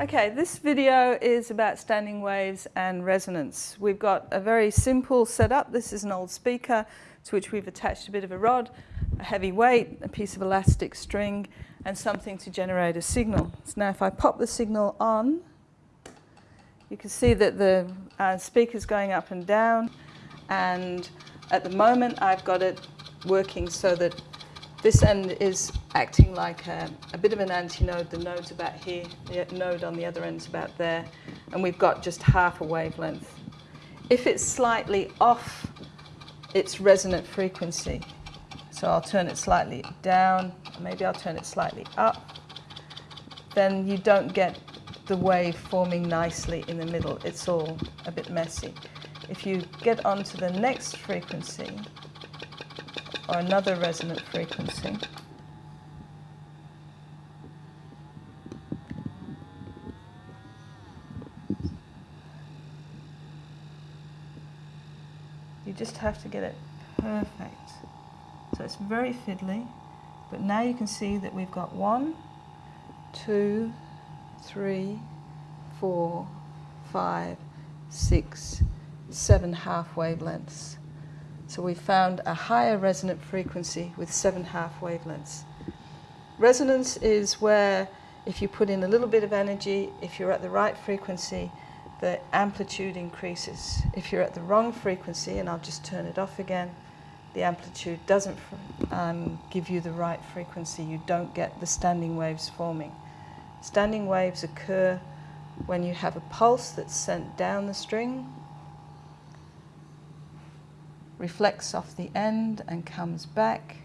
Okay, this video is about standing waves and resonance. We've got a very simple setup. This is an old speaker to which we've attached a bit of a rod, a heavy weight, a piece of elastic string, and something to generate a signal. So now if I pop the signal on, you can see that the uh, speaker's going up and down, and at the moment I've got it working so that this end is acting like a, a bit of an antinode. The node's about here, the node on the other end's about there, and we've got just half a wavelength. If it's slightly off its resonant frequency, so I'll turn it slightly down, maybe I'll turn it slightly up, then you don't get the wave forming nicely in the middle. It's all a bit messy. If you get onto the next frequency, or another resonant frequency. You just have to get it perfect. So it's very fiddly, but now you can see that we've got one, two, three, four, five, six, seven half wavelengths. So we found a higher resonant frequency with seven half wavelengths. Resonance is where if you put in a little bit of energy, if you're at the right frequency, the amplitude increases. If you're at the wrong frequency, and I'll just turn it off again, the amplitude doesn't um, give you the right frequency. You don't get the standing waves forming. Standing waves occur when you have a pulse that's sent down the string reflects off the end and comes back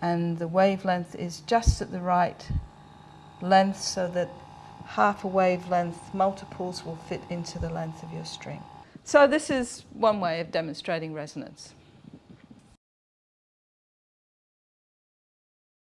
and the wavelength is just at the right length so that half a wavelength multiples will fit into the length of your string. So this is one way of demonstrating resonance.